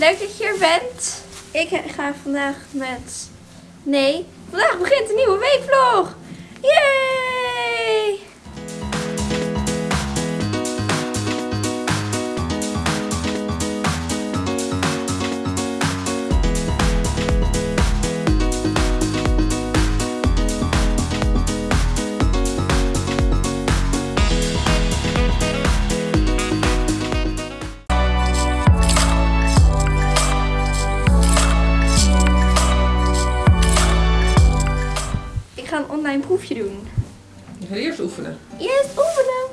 Leuk dat je er bent. Ik ga vandaag met... Nee, vandaag begint een nieuwe weekvlog. Yay! Proefje doen. Je gaat eerst oefenen. Eerst oefenen.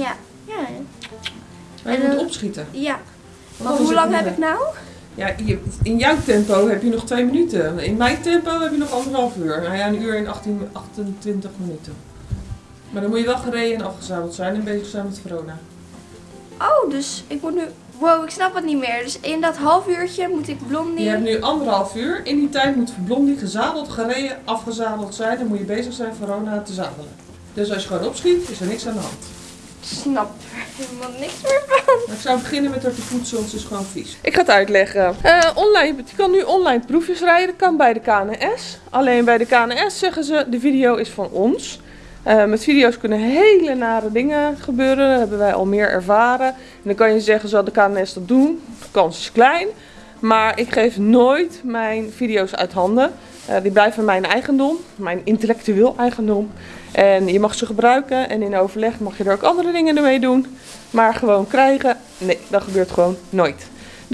Ja. Ja. Maar je En, moet opschieten. Ja. Maar hoe lang heb ik nou? Ja, in jouw tempo heb je nog twee minuten. In mijn tempo heb je nog anderhalf uur. Nou ja, een uur en 18, 28 minuten. Maar dan moet je wel gereden en afgezadeld zijn en bezig zijn met Verona. Oh, dus ik moet nu... Wow, ik snap het niet meer. Dus in dat half uurtje moet ik blondie... Je hebt nu anderhalf uur. In die tijd moet Blondie gezadeld, gereden, afgezadeld zijn. Dan moet je bezig zijn Verona te zadelen. Dus als je gewoon opschiet, is er niks aan de hand. snap er helemaal niks meer van. Maar ik zou beginnen met haar te poetsen, want ze is gewoon vies. Ik ga het uitleggen. Eh, online, je kan nu online proefjes rijden. Dat kan bij de KNS. Alleen bij de KNS zeggen ze, de video is van ons. Eh, met video's kunnen hele nare dingen gebeuren. Dat hebben wij al meer ervaren. En dan kan je zeggen, zal de KNS dat doen? De kans is klein. Maar ik geef nooit mijn video's uit handen. Eh, die blijven mijn eigendom, mijn intellectueel eigendom. En je mag ze gebruiken en in overleg mag je er ook andere dingen mee doen. Maar gewoon krijgen, nee, dat gebeurt gewoon nooit.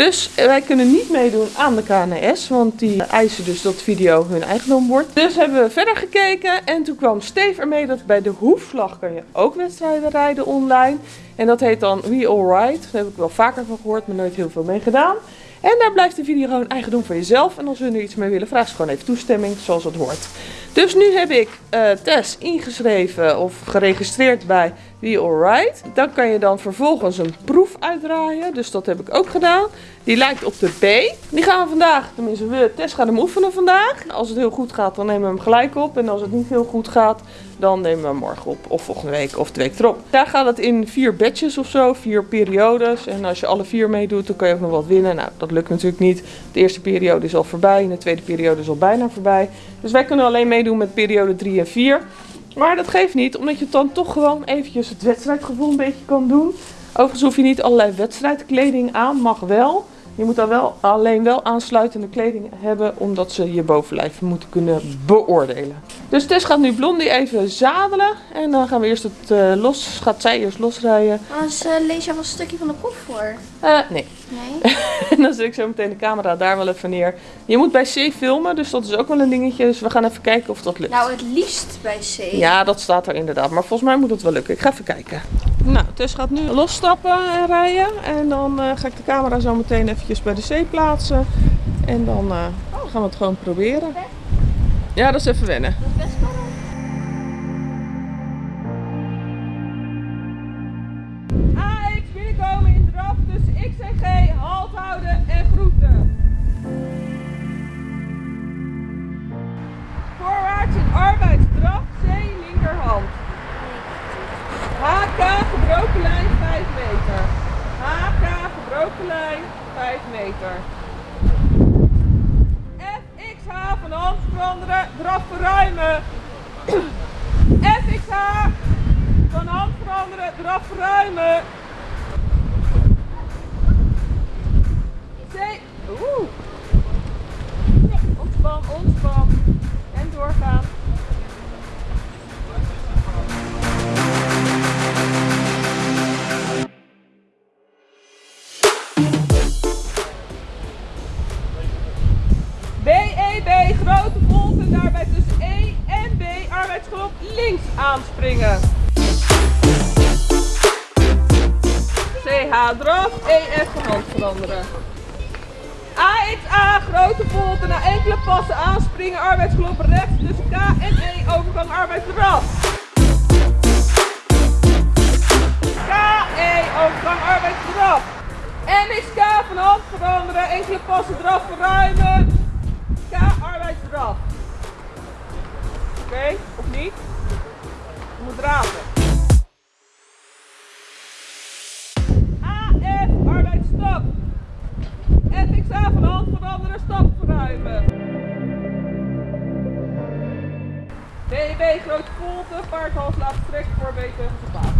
Dus wij kunnen niet meedoen aan de KNS, want die eisen dus dat video hun eigendom wordt. Dus hebben we verder gekeken en toen kwam Steve ermee dat bij de hoefslag kan je ook wedstrijden rijden online. En dat heet dan We All Ride. Daar heb ik wel vaker van gehoord, maar nooit heel veel mee gedaan. En daar blijft de video gewoon eigendom van jezelf. En als we er iets mee willen, vraag ze gewoon even toestemming, zoals het hoort. Dus nu heb ik eh, Tess ingeschreven of geregistreerd bij We Alright. Dan kan je dan vervolgens een proef uitdraaien. Dus dat heb ik ook gedaan. Die lijkt op de B. Die gaan we vandaag, tenminste we, Tess gaat hem oefenen vandaag. Als het heel goed gaat, dan nemen we hem gelijk op. En als het niet heel goed gaat, dan nemen we hem morgen op. Of volgende week of de week erop. Daar gaat het in vier batches of zo, vier periodes. En als je alle vier meedoet, dan kan je ook nog wat winnen. Nou, dat lukt natuurlijk niet. De eerste periode is al voorbij de tweede periode is al bijna voorbij. Dus wij kunnen alleen meedoen met periode 3 en 4. Maar dat geeft niet, omdat je dan toch gewoon eventjes het wedstrijdgevoel een beetje kan doen. Overigens hoef je niet allerlei wedstrijdkleding aan, mag wel. Je moet dan wel alleen wel aansluitende kleding hebben, omdat ze je bovenlijf moeten kunnen beoordelen. Dus Tess gaat nu Blondie even zadelen. En dan gaan we eerst het eh, los, gaat zij eerst losrijden. Anders eh, lees je al een stukje van de proef voor. Eh, nee. Nee? En dan zet ik zo meteen de camera daar wel even neer. Je moet bij C filmen, dus dat is ook wel een dingetje. Dus we gaan even kijken of dat lukt. Nou, het liefst bij C. Ja, dat staat er inderdaad. Maar volgens mij moet het wel lukken. Ik ga even kijken. Nou, Tess gaat nu losstappen en rijden. En dan eh, ga ik de camera zo meteen eventjes bij de C plaatsen. En dan eh, gaan we het gewoon proberen. Ja, dat is even wennen. AX binnenkomen in draf tussen X en G. Halt houden en groeten. Voorwaarts in arbeidsdraf C linkerhand. HK gebroken lijn 5 meter. HK gebroken lijn 5 meter. FXH van hand veranderen, draf verruimen. FXH van hand veranderen, draf verruimen. C. Oeh. Ontspan, ontspan. En doorgaan. Links aanspringen. CH draf, EF van hand veranderen. AXA, grote volte, na enkele passen aanspringen, arbeidsklop rechts tussen K en E, overgang arbeidsdraf. KE, overgang arbeidsdraf. NXK van hand veranderen, enkele passen draf verruimen. K, arbeidsdraf. Oké, of niet? AF arbeidsstap. FXA van hand van andere stap verruimen. DB Groot Volte, paardhals laat trek voor beter gepaard.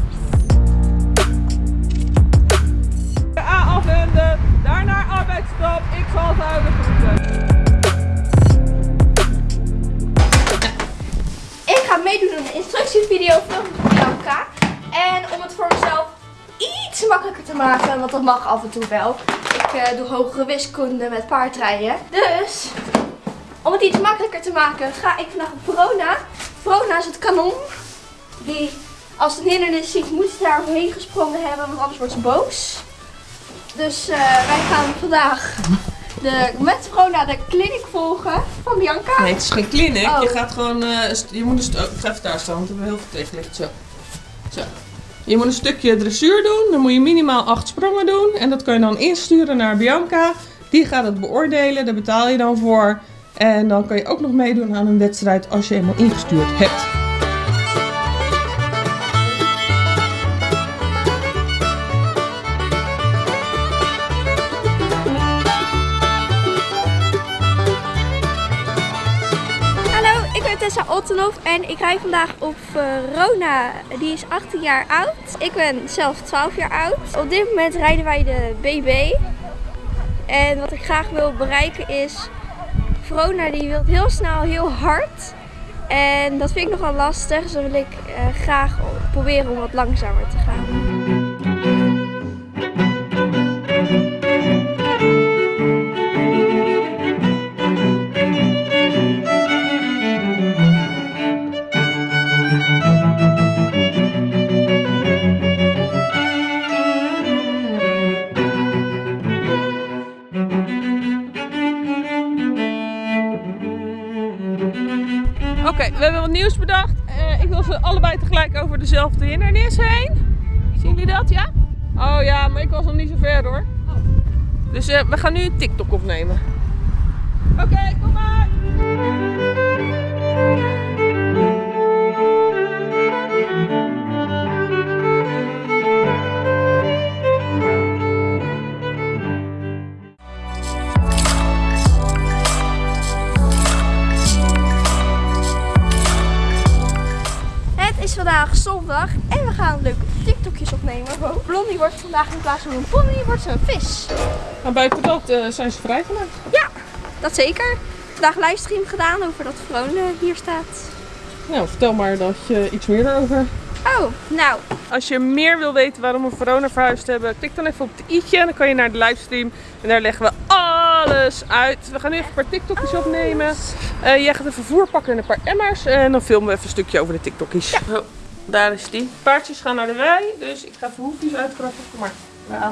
A afwenden, daarna arbeidsstap, Ik zal houden groeten. Ga meedoen aan een instructievideo van Bianca. En om het voor mezelf iets makkelijker te maken, want dat mag af en toe wel. Ik eh, doe hogere wiskunde met paardrijden. Dus, om het iets makkelijker te maken, ga ik vandaag op Verona. Verona is het kanon. Die, als het een hindernis ziet, moet daar overheen gesprongen hebben, want anders wordt ze boos. Dus eh, wij gaan vandaag de, met Verona de clinic volgen van Bianca. Nee, het is geen clinic. Oh. Je gaat gewoon, st- je moet een stuk, ik ga even daar staan, want we hebben heel veel tegenlicht. Zo. Zo. Je moet een stukje dressuur doen, dan moet je minimaal acht sprongen doen. En dat kan je dan insturen naar Bianca. Die gaat het beoordelen, daar betaal je dan voor. En dan kan je ook nog meedoen aan een wedstrijd als je eenmaal ingestuurd hebt. En ik rij vandaag op Verona. Die is 18 jaar oud. Ik ben zelf 12 jaar oud. Op dit moment rijden wij de BB. En wat ik graag wil bereiken is... Verona die wil heel snel heel hard. En dat vind ik nogal lastig. Dus wil ik eh, graag proberen om wat langzamer te gaan. Dezelfde hindernis heen. Zien jullie dat, ja? Oh ja, maar ik was nog niet zo ver hoor. Dus eh, we gaan nu een TikTok opnemen. Oké, kom maar! Is vandaag zondag en we gaan leuke TikTokjes opnemen. Blondie wordt vandaag in plaats van een pony, wordt ze een vis. Maar buiten dat eh, zijn ze vrijgemaakt. Ja, dat zeker. Vandaag livestream gedaan over dat Vrone hier staat. Nou, vertel maar dat je iets meer daarover. Oh, nou, Als je meer wil weten waarom we Verona verhuisd hebben, klik dan even op het i'tje en dan kan je naar de livestream. En daar leggen we alles uit. We gaan nu even een paar TikTokjes opnemen. Eh, jij gaat even voer pakken en een paar emmers. En dan filmen we even een stukje over de TikTokjes. Zo, daar is die. Paardjes gaan naar de wei, dus ik ga even hoefjes uitkrappen. Kom maar. Ja.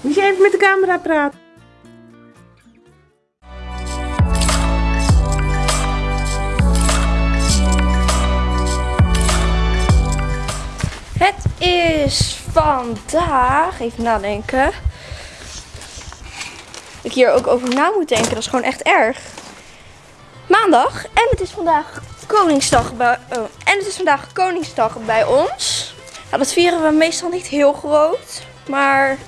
Moet je even met de camera praten? Het is vandaag, even nadenken. Ik hier ook over na moet denken, dat is gewoon echt erg. Maandag en het is vandaag Koningsdag bij, oh, en het is vandaag Koningsdag bij ons. Dat vieren we meestal niet heel groot, maar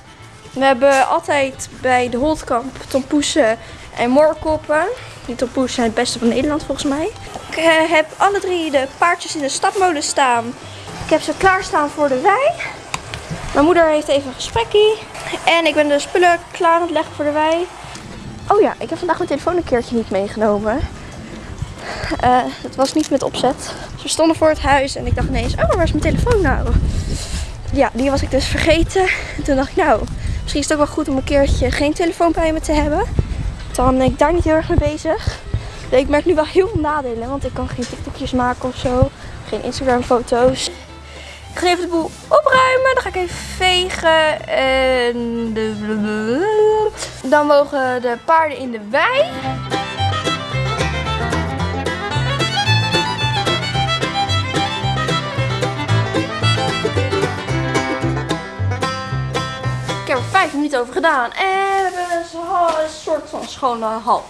we hebben altijd bij de Holtkamp tompoesen en moorkoppen. Die tompoesen zijn het beste van Nederland volgens mij. Ik eh, heb alle drie de paardjes in de stapmolen staan. Ik heb ze klaarstaan voor de wei. Mijn moeder heeft even een gesprekje. En ik ben de spullen klaar aan het leggen voor de wei. Oh ja, ik heb vandaag mijn telefoon een keertje niet meegenomen. Eh het was niet met opzet. We stonden voor het huis en ik dacht ineens, oh, waar is mijn telefoon nou? Ja, die was ik dus vergeten. En toen dacht ik, nou, misschien is het ook wel goed om een keertje geen telefoon bij me te hebben. Dan ben ik daar niet heel erg mee bezig. Ik merk nu wel heel veel nadelen, want ik kan geen TikTokjes maken of zo. Geen Instagram foto's. Ik ga even de boel opruimen. Dan ga ik even vegen. En de- dan mogen de paarden in de wei. Ik heb er vijf minuten over gedaan. En we hebben een soort van schone hal.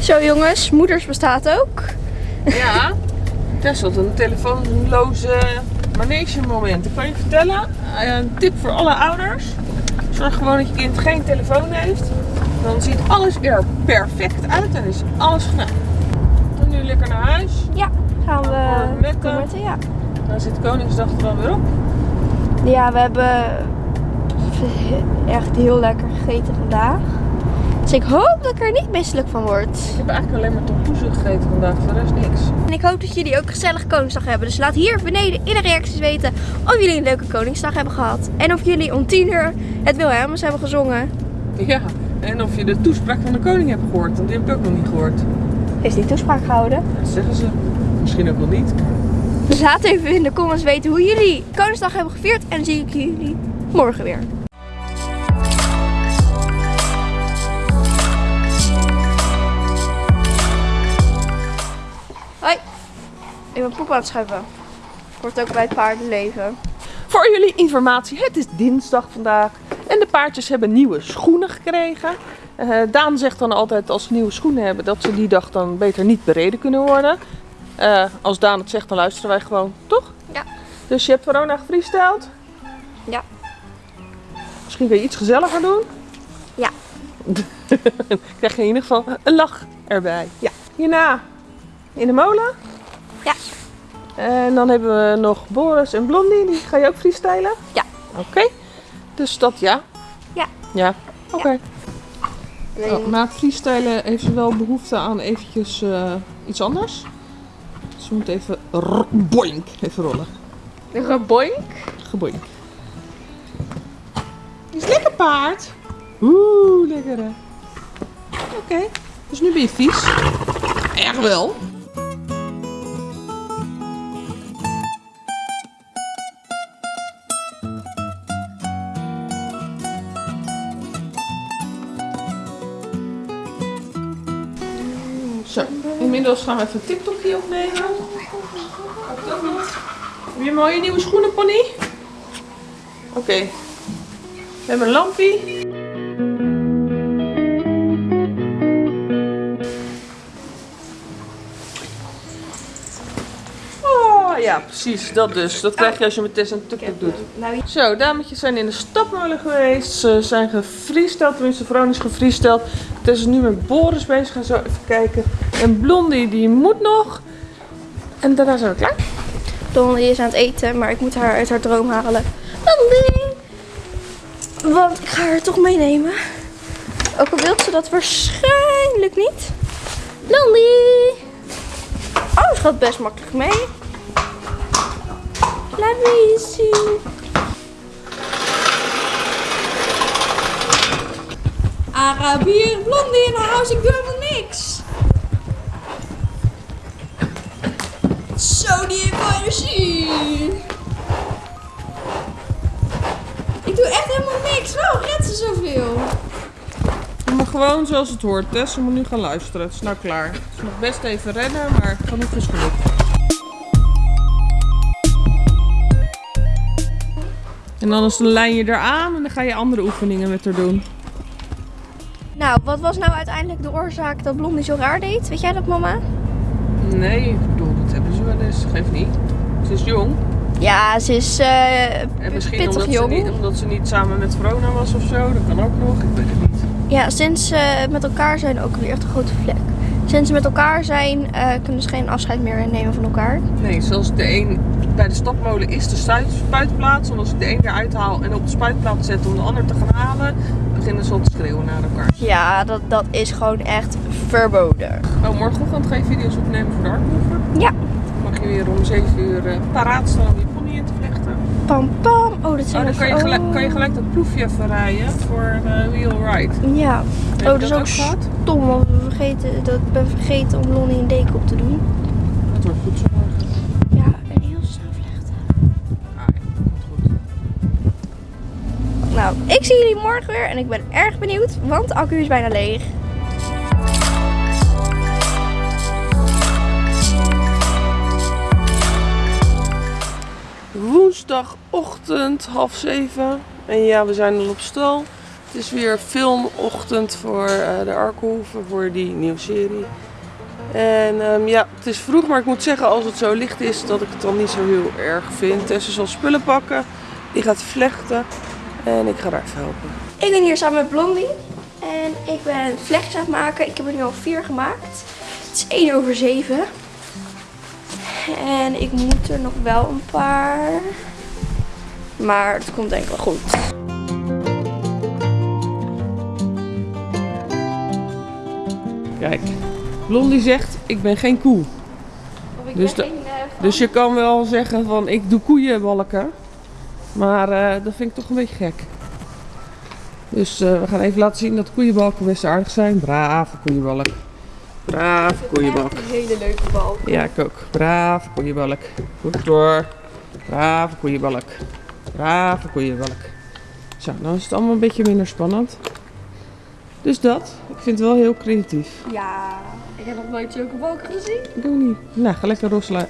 Zo jongens, moeders bestaat ook. Ja, Tess had een telefoonloze Ik kan je vertellen, eh, een tip voor alle ouders. Zorg gewoon dat je kind geen telefoon heeft. Dan ziet alles er perfect uit en is alles gedaan. En nu lekker naar huis. Ja, gaan we Met, met, ja. Dan zit Koningsdag er dan weer op. Ja, we hebben echt heel lekker gegeten vandaag. Dus ik hoop dat ik er niet misselijk van word. Ik heb eigenlijk alleen maar tompoezen gegeten vandaag, voor de rest niks. En ik hoop dat jullie ook gezellig Koningsdag hebben. Dus laat hier beneden in de reacties weten of jullie een leuke Koningsdag hebben gehad. En of jullie om 10 uur het Wilhelmus hebben gezongen. Ja, en of je de toespraak van de koning hebt gehoord, want die heb ik ook nog niet gehoord. Heeft die toespraak gehouden? Dat zeggen ze. Misschien ook wel niet. Dus laat even in de comments weten hoe jullie Koningsdag hebben gevierd. En dan zie ik jullie morgen weer. Ik ben poep aan het schuiven. Hoort ook bij het paardenleven. Voor jullie informatie, het is dinsdag vandaag. En de paardjes hebben nieuwe schoenen gekregen. Eh, Daan zegt dan altijd als ze nieuwe schoenen hebben dat ze die dag dan beter niet bereden kunnen worden. Eh, als Daan het zegt, dan luisteren wij gewoon, toch? Ja. Dus je hebt Verona gefreestyled. Ja. Misschien kun je iets gezelliger doen. Ja. Krijg je in ieder geval een lach erbij. Ja. Hierna in de molen. Ja. En dan hebben we nog Boris en Blondie. Die ga je ook freestylen? Ja. Oké. Dus dat ja? Ja. Ja. Oké. Alleen- Oh, na het freestylen heeft ze wel behoefte aan eventjes eh, iets anders. Ze moet even boink even rollen. Geboink. Geboink. Is lekker paard. Oeh, lekker hè. Oké, dus nu ben je vies. Erg wel. Inmiddels gaan we even een TikTokje opnemen. Nog? Heb je mooie nieuwe schoenen, pony? Oké. We hebben een lampie. Ja, precies. Dat dus. Dat krijg je als je met Tess een TikTok doet. Nou, Zo, dametjes zijn in de stapmolen geweest. Ze zijn gefreesteld, tenminste Veron is gefreesteld. Tess is nu met Boris bezig. Gaan zo even kijken. En Blondie, die moet nog. En daarna zijn we klaar. Blondie is aan het eten, maar ik moet haar uit haar droom halen. Blondie! Want ik ga haar toch meenemen. Ook al wil ze dat waarschijnlijk niet. Blondie! Oh, ze gaat best makkelijk mee. Laat me zien. Arabier, Blondie in haar huis, ik doe helemaal niks. Zo, die energie. Ik doe echt helemaal niks. Waarom redt ze zoveel? Maar gewoon zoals het hoort. Tess, ze moet nu gaan luisteren. Het is nou klaar. Ze mag best even rennen, maar genoeg is genoeg. En dan is de lijn je eraan en dan ga je andere oefeningen met haar doen. Nou, wat was nou uiteindelijk de oorzaak dat Blondie zo raar deed? Weet jij dat, mama? Nee, ik bedoel, dat hebben ze wel eens. Geeft niet. Ze is jong. Ja, ze is eh, En misschien pittig omdat ze, jong. niet, omdat ze niet samen met Verona was of zo. Dat kan ook nog. Ik weet het niet. Ja, sinds ze met elkaar zijn ook weer echt een grote vlek. Sinds ze met elkaar zijn, eh, kunnen ze geen afscheid meer nemen van elkaar. Nee, zoals de een bij de stapmolen is de spuitplaats. En als ik de een eruit haal en op de spuitplaats zet om de ander te gaan halen, beginnen ze al te schreeuwen naar elkaar. Ja, dat, dat is gewoon echt verboden. Oh, morgenochtend ga je video's opnemen voor de Artmover. Ja. Dan mag je weer om 7 uur eh, paraat staan om je pony in te vlechten. Pam pam. Oh, dat Oh, zijn dan kan je, gelijk, oh. kan je gelijk dat proefje even rijden voor eh Wheel Ride. Ja. Oh, dat is ook ook stom, want we vergeten, dat, ik ben vergeten om Lonnie een deken op te doen. Dat wordt goed zo morgen. Nou, ik zie jullie morgen weer en ik ben erg benieuwd, want de accu is bijna leeg. Woensdagochtend, half zeven. En ja, we zijn al op stal. Het is weer filmochtend voor eh, de Arkhoeven, voor die nieuwe serie. En ehm, ja, het is vroeg, maar ik moet zeggen, als het zo licht is, dat ik het dan niet zo heel erg vind. Tessa zal spullen pakken, die gaat vlechten. En ik ga Raf helpen. Ik ben hier samen met Blondie. En ik ben vlechtjes aan het maken. Ik heb er nu al vier gemaakt. Het is 1 over 7. En ik moet er nog wel een paar. Maar het komt denk ik wel goed. Kijk, Blondie zegt, ik ben geen koe. Of ik Dus ben de- geen, eh, Dus je kan wel zeggen van, ik doe koeienbalken. Maar eh, dat vind ik toch een beetje gek. Dus eh, we gaan even laten zien dat koeienbalken best aardig zijn. Brave koeienbalk. Brave koeienbalk. Een hele leuke bal. Ja, ik ook. Brave koeienbalk. Goed door. Brave koeienbalk. Brave koeienbalk. Zo, dan is het allemaal een beetje minder spannend. Dus dat. Ik vind het wel heel creatief. Ja, ik heb nog nooit zulke balken gezien. Ik ook niet. Nou, ga lekker losrijden.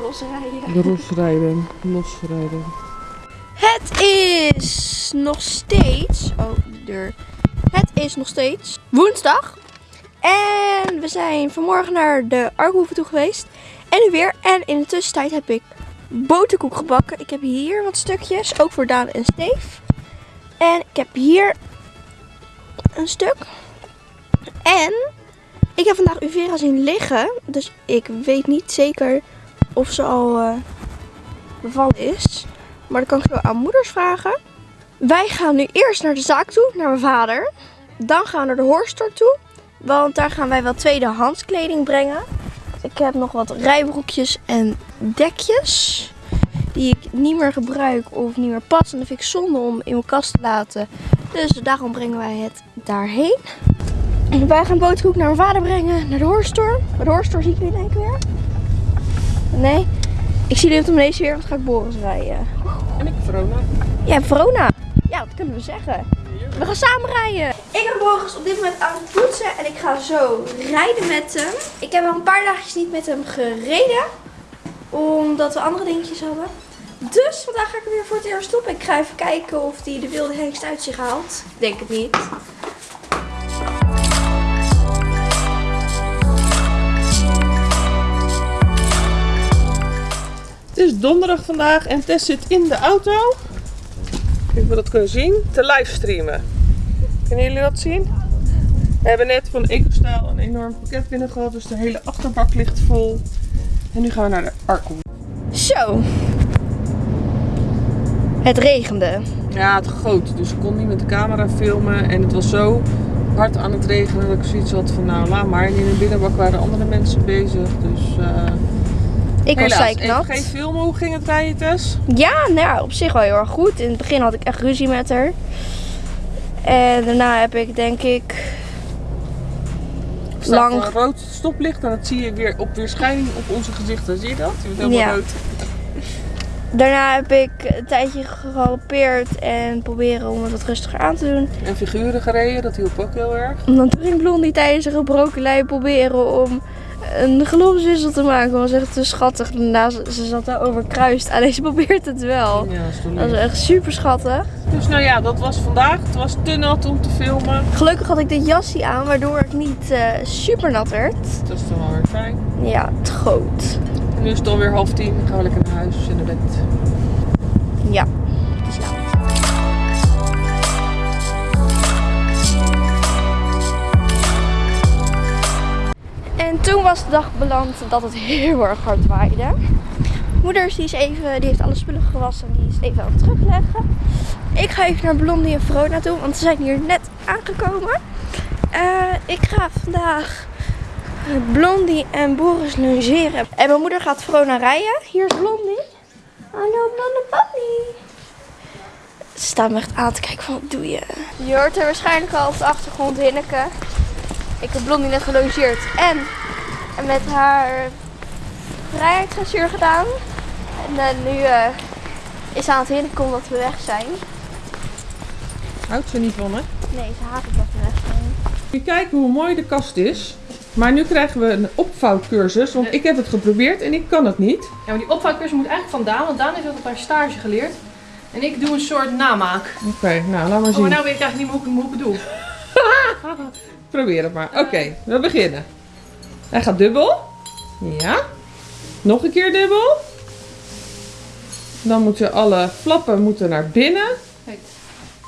Losrijden. Losrijden. Losrijden. Het is nog steeds. Oh, de deur. Het is nog steeds woensdag. En we zijn vanmorgen naar de Arkhoeven toe geweest. En nu weer. En in de tussentijd heb ik boterkoek gebakken. Ik heb hier wat stukjes. Ook voor Daan en Steef. En ik heb hier een stuk. En ik heb vandaag Uvera zien liggen. Dus ik weet niet zeker of ze al eh, bevallen is. Maar dat kan ik zo aan moeders vragen. Wij gaan nu eerst naar de zaak toe, naar mijn vader. Dan gaan we naar de hoorstore toe. Want daar gaan wij wel tweedehands kleding brengen. Ik heb nog wat rijbroekjes en dekjes. Die ik niet meer gebruik of niet meer pas. En dat vind ik zonde om in mijn kast te laten. Dus daarom brengen wij het daarheen. Wij gaan boterkoek naar mijn vader brengen. Naar de hoorstore. Bij de hoorstore zie ik jullie denk ik weer. Nee. Ik zie jullie op de deze weer. Want ga ik Boris rijden. En ik Verona. Ja, Verona. Ja, dat kunnen we zeggen. We gaan samen rijden. Ik ben Boris op dit moment aan het poetsen en ik ga zo rijden met hem. Ik heb al een paar dagjes niet met hem gereden. Omdat we andere dingetjes hadden. Dus vandaag ga ik er weer voor het eerst op. Ik ga even kijken of hij de wilde hengst uit zich haalt. Ik denk het niet. Is donderdag vandaag en Tess zit in de auto. Kijk of we dat kunnen zien. Te livestreamen. Kunnen jullie dat zien? We hebben net van EcoStyle een enorm pakket binnen gehad. Dus de hele achterbak ligt vol. En nu gaan we naar de Arco. Zo. Het regende. Ja, het goot. Dus ik kon niet met de camera filmen. En het was zo hard aan het regenen dat ik zoiets had van nou laat maar. En in de binnenbak waren andere mensen bezig. Dus uh, Ik was helaas, even zeiknat. geen filmen. Hoe ging het rijden Tess? Ja, nou ja, op zich wel heel erg goed. In het begin had ik echt ruzie met haar. En daarna heb ik denk ik lang. een rood stoplicht en dat zie je weer op weerschijning op onze gezichten. Zie je dat? Je helemaal Ja. rood. Daarna heb ik een tijdje gegalopeerd en proberen om het wat rustiger aan te doen. En figuren gereden, dat hielp ook heel erg. En dan ging Blondie tijdens een gebroken lei proberen om een geloofswissel te maken. Was echt te schattig. Daarna, ze zat daar overkruist. Alleen ze probeert het wel. Ja, dat is toch Dat is echt super schattig. Dus nou ja, dat was vandaag. Het was te nat om te filmen. Gelukkig had ik dit jasje aan, waardoor ik niet eh, super nat werd. Dat is dan wel weer fijn. Ja, het goot. En nu is het alweer half tien. Dan gaan we lekker naar huis in de bed. En toen was de dag beland dat het heel erg hard waaide. Moeders die, is even, die heeft alle spullen gewassen en die is even aan het terugleggen. Ik ga even naar Blondie en Verona toe, want ze zijn hier net aangekomen. Eh, ik ga vandaag Blondie en Boris logeren. En mijn moeder gaat Verona rijden. Hier is Blondie. Hallo blonde papi. Ze staan me echt aan te kijken van wat doe je? Je hoort er waarschijnlijk al op de achtergrond Hinneke. Ik heb Blondie net gelogeerd en, en met haar vrijheidsdressuur gedaan. En eh, nu eh, is ze aan het hinniken omdat we weg zijn. Houdt ze niet van, hè? Nee, ze haat het dat we weg zijn. Je kijken hoe mooi de kast is. Maar nu krijgen we een opvouwcursus. Want ik heb het geprobeerd en ik kan het niet. Ja, maar die opvouwcursus moet eigenlijk van Daan, want Daan heeft dat op haar stage geleerd. En ik doe een soort namaak. Oké, nou laat maar Oh, zien. maar nou weet ik eigenlijk niet meer hoe ik, hoe ik het doe. Probeer het maar. Oké, we beginnen. Hij gaat dubbel. Ja. Nog een keer dubbel. Dan moeten alle flappen moeten naar binnen. Kijk.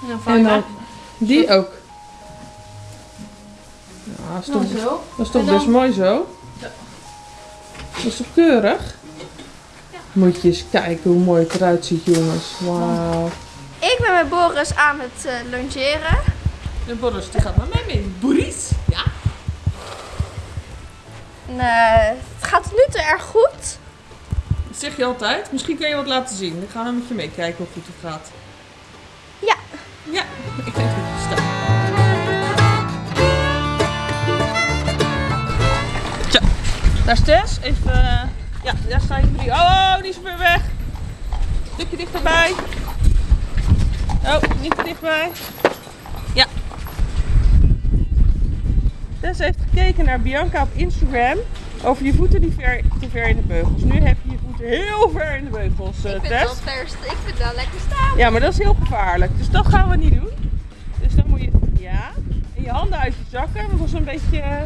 En dan En dan die ook. Ja, dat is toch, zo. dat is toch dan- best mooi zo. Ja. Dat is toch keurig? Moet je eens kijken hoe mooi het eruit ziet, jongens. Wauw. Ik ben met Boris aan het longeren. De Boris die gaat met mij mee. Boris? Ja. En, eh, het gaat nu toe erg goed. Dat zeg je altijd. Misschien kun je wat laten zien. Dan gaan we met je meekijken hoe goed het gaat. Ja. Ja, ik denk dat het staat. Zo, daar is Tess. Even, eh, ja, daar staan je drie. Oh, die is weer weg. Stukje dichterbij. Oh, niet te dichtbij. Tess heeft gekeken naar Bianca op Instagram over je voeten die ver, te ver in de beugels. Nu heb je je voeten heel ver in de beugels, eh, Tess. vers, ik vind wel lekker staan. Ja, maar dat is heel gevaarlijk. Dus dat gaan we niet doen. Dus dan moet je, ja, en je handen uit je zakken. Want dat is een beetje, eh,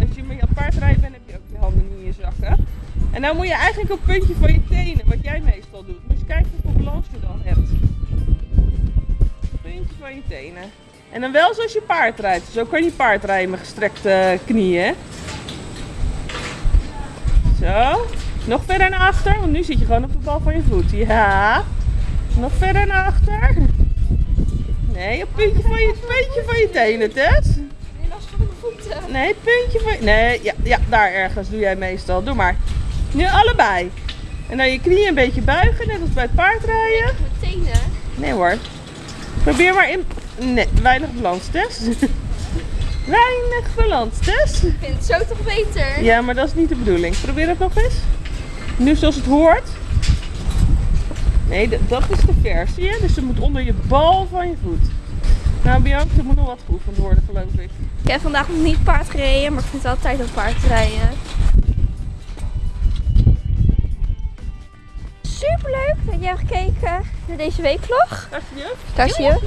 als je met je paardrijden bent, heb je ook je handen niet in je zakken. En dan moet je eigenlijk op het puntje van je tenen, wat jij meestal doet. Dus kijk hoeveel balans je dan hebt. Puntje van je tenen. En dan wel zoals je paard rijdt. Zo kan je paard rijden met gestrekte knieën. Zo. Nog verder naar achter, want nu zit je gewoon op de bal van je voet. Ja. Nog verder naar achter. Nee, op puntje van je, puntje van je tenen, Tess. Nee, last van mijn voeten. Nee, puntje van je... Nee, ja, ja, daar ergens doe jij meestal. Doe maar. Nu allebei. En dan je knieën een beetje buigen, net als bij het paardrijden. Mijn tenen. Nee hoor. Probeer maar in... Nee, weinig balans, Tess. weinig balans, Tess. Ik vind het zo toch beter. Ja, maar dat is niet de bedoeling. Probeer het nog eens. Nu zoals het hoort. Nee, dat is te ver, zie je? Dus het moet onder je bal van je voet. Nou, Bianca, er moet nog wat geoefend worden, geloof ik. Ik heb vandaag nog niet paard gereden, maar ik vind het altijd een paard rijden. Superleuk dat jij hebt gekeken naar deze weekvlog. Daar zie je. Daar zie je.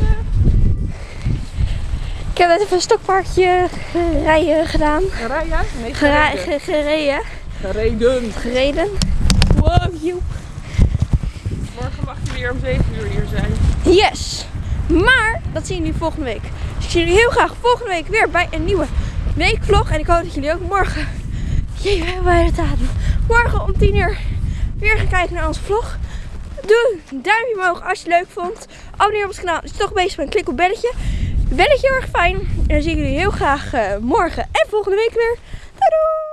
Ik heb net even een stokpaardje rijden gedaan. Rijden? Nee, Gera- gereden. ge- gereden. Gereden. Gereden. Wow, joep. Morgen mag je weer om 7 uur hier zijn. Yes! Maar dat zien jullie volgende week. Dus ik zie jullie heel graag volgende week weer bij een nieuwe weekvlog. En ik hoop dat jullie ook morgen. Jee, we hebben bijna de datum. Morgen om 10 uur weer gaan kijken naar onze vlog. Doe een duimpje omhoog als je het leuk vond. Abonneer op ons kanaal als je toch bezig bent. Klik op belletje. Belletje heel erg fijn. En dan zie ik jullie heel graag eh, morgen en volgende week weer. Doei!